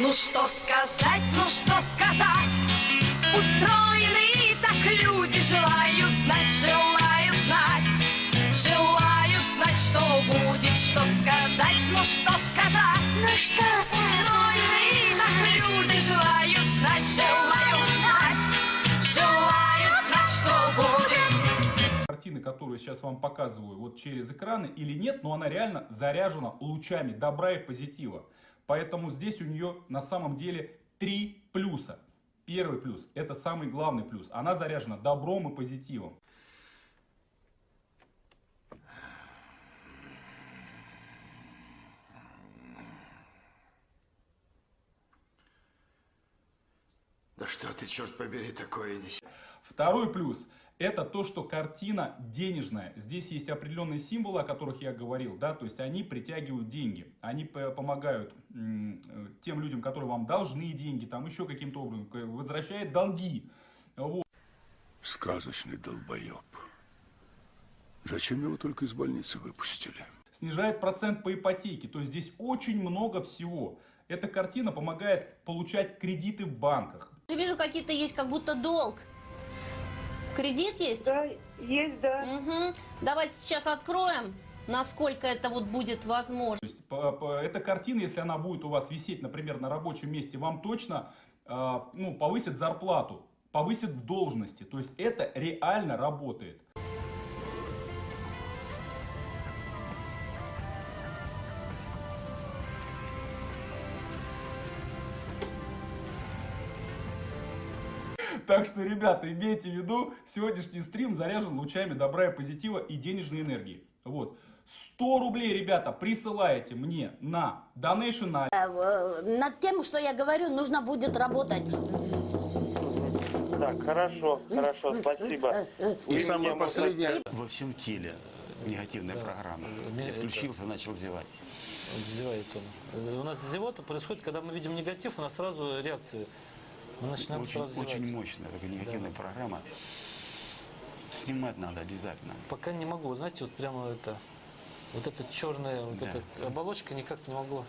Ну что сказать, ну что сказать? Устроены так люди Желают знать, желают знать. Желают знать, что будет Что сказать, ну что сказать? Ну что Устроены так люди Желают знать, желают знать. Желают знать, что будет. Картины, которую я сейчас вам показываю вот через экраны или нет, но она реально заряжена лучами добра и позитива. Поэтому здесь у нее на самом деле три плюса. Первый плюс, это самый главный плюс. Она заряжена добром и позитивом. Да что ты, черт побери, такое несешь? Второй плюс, это то, что картина денежная. Здесь есть определенные символы, о которых я говорил, да, то есть они притягивают деньги. Они помогают э, тем людям, которые вам должны деньги, там еще каким-то образом, возвращает долги. Вот. Сказочный долбоеб. Зачем его только из больницы выпустили? снижает процент по ипотеке. То есть здесь очень много всего. Эта картина помогает получать кредиты в банках. Я вижу, какие-то есть, как будто долг. Кредит есть? Да, есть, да. Мгм. Давайте сейчас откроем, насколько это вот будет возможно. То есть по- по- эта картина, если она будет у вас висеть, например, на рабочем месте, вам точно э, ну, повысит зарплату, повысит в должности. То есть это реально работает. Так что, ребята, имейте в виду, сегодняшний стрим заряжен лучами добра и позитива и денежной энергии. Вот. 100 рублей, ребята, присылаете мне на Donation на Э, Над тем, что я говорю, нужно будет работать. Так, хорошо, хорошо, спасибо. И самое последнее, Во всем теле негативная программа. Я включился, начал зевать. Зевает он. Э, У нас зевота происходит, когда мы видим негатив, у нас сразу реакции. Мы начинаем Очень, сразу очень мощная такая негативная программа. Снимать надо обязательно. Пока не могу. Знаете, вот прямо это, вот эта черная, вот Да. эта оболочка никак не могу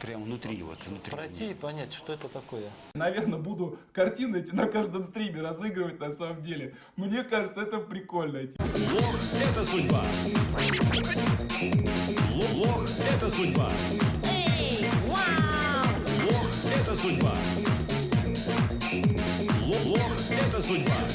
Прямо внутри, вот внутри. пройти и понять, что это такое. Наверное, буду картины эти на каждом стриме разыгрывать на самом деле. Мне кажется, это прикольно. эти. Лох – это судьба. Лох, лох – это судьба. Лох – это судьба. Это судьба.